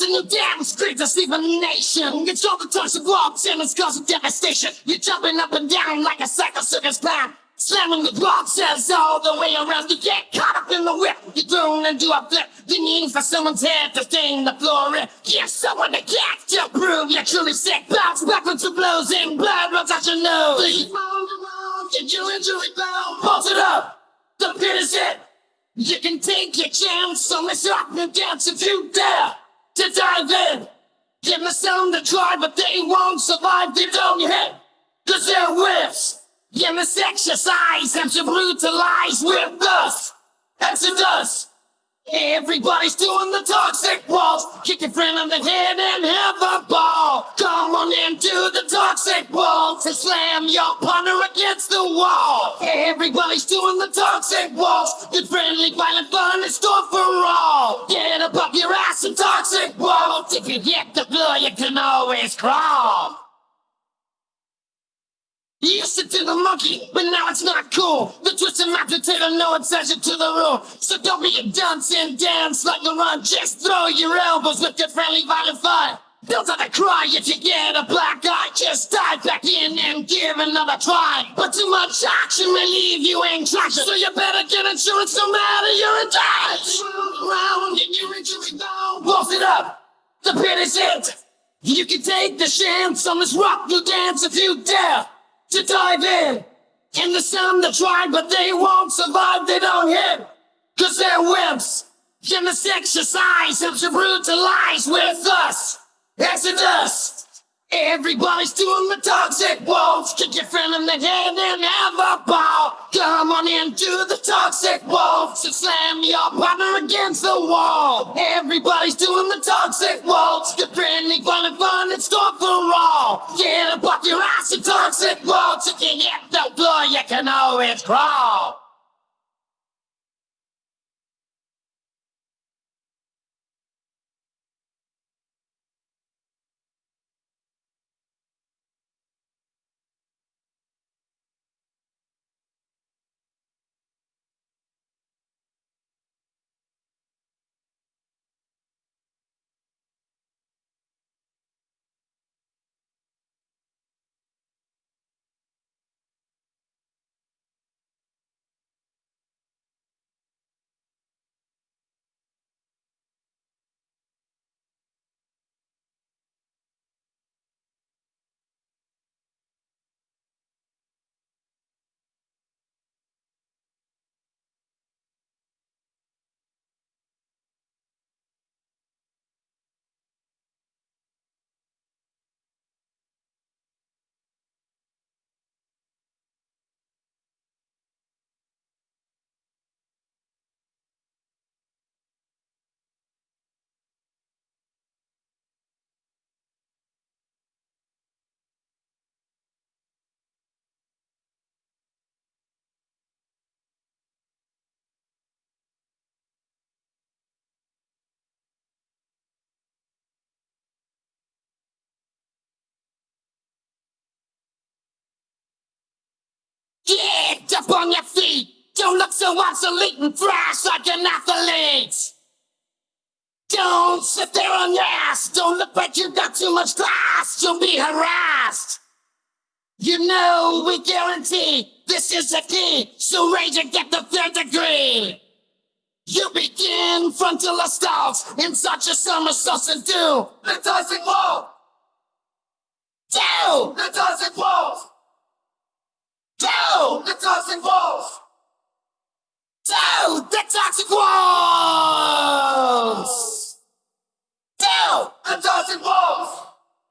A new damn street to sleep in nation. It's all the toxic waltz and it's causing devastation. You're jumping up and down like a psycho circus clown. Slamming the boxes all the way around. You get caught up in the whip. You're thrown into a flip. The need for someone's head to stain the floor. Give someone to catch to prove you're truly sick. Bounce backwards to blows and blood runs out your nose. Please move around, get your injury bound. Pulse it up. The pit is it. You can take your chance on this rock and dance if you dare to dive in. Give them some to try, but they won't survive. They don't hit, cause they're whiffs. Yeah, this exercise and to brutalize with us. Exodus. Everybody's doing the toxic waltz. Kick your friend on the head and have a ball. Come on into the toxic waltz and slam your partner against the wall. Everybody's doing the toxic waltz. Good friendly, violent fun in store for all. Get the floor, you can always crawl. You used to do the monkey, but now it's not cool. The twisted map potato, no exception to the rule. So don't be a dunce and dance like a run. Just throw your elbows with your friendly violent. Don't have to cry if you get a black eye. Just dive back in and give another try. But too much action may leave you in traction. So you better get insurance no matter you're in touch. Round and your injury down. Pulse it up. The pit is it. You can take the chance on this rock you dance if you dare to dive in. And there's some that try, but they won't survive, they don't hit. Cause they're wimps. And this exercise helps you brutalize with us. Exodus. Everybody's doing the toxic waltz. Kick your friend in the head and have a ball. Into the toxic waltz and slam your partner against the wall. Everybody's doing the toxic waltz. Good friendly, fun and fun and store for all. Get up off your ass and toxic waltz. If you hit the floor, you can always crawl. Up on your feet! Don't look so obsolete and thrash like an athlete! Don't sit there on your ass! Don't look like you've got too much class! You'll be harassed! You know we guarantee this is the key, so rage and get the third degree! You begin frontal assault in such a somersault and do the toxic wall! Do the toxic wall! Do the toxic waltz! Do the toxic waltz! Do the toxic waltz!